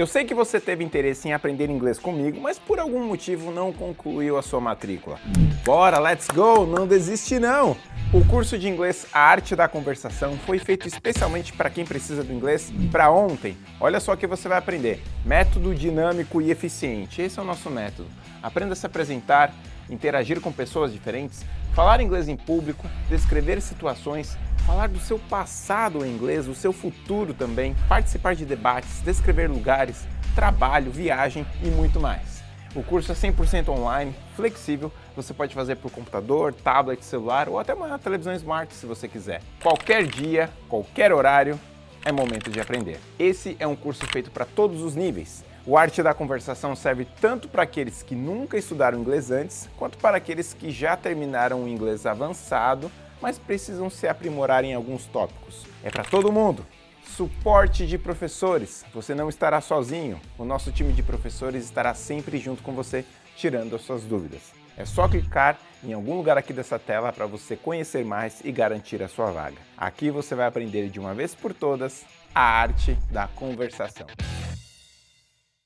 Eu sei que você teve interesse em aprender inglês comigo, mas por algum motivo não concluiu a sua matrícula. Bora, let's go! Não desiste não! O curso de inglês A Arte da Conversação foi feito especialmente para quem precisa do inglês para ontem. Olha só o que você vai aprender. Método dinâmico e eficiente. Esse é o nosso método. Aprenda a se apresentar, interagir com pessoas diferentes, falar inglês em público, descrever situações, falar do seu passado em inglês, o seu futuro também, participar de debates, descrever lugares, trabalho, viagem e muito mais. O curso é 100% online, flexível, você pode fazer por computador, tablet, celular ou até uma televisão smart se você quiser. Qualquer dia, qualquer horário, é momento de aprender. Esse é um curso feito para todos os níveis. O Arte da Conversação serve tanto para aqueles que nunca estudaram inglês antes, quanto para aqueles que já terminaram o inglês avançado, mas precisam se aprimorar em alguns tópicos. É para todo mundo! Suporte de professores. Você não estará sozinho. O nosso time de professores estará sempre junto com você, tirando as suas dúvidas. É só clicar em algum lugar aqui dessa tela para você conhecer mais e garantir a sua vaga. Aqui você vai aprender de uma vez por todas a arte da conversação.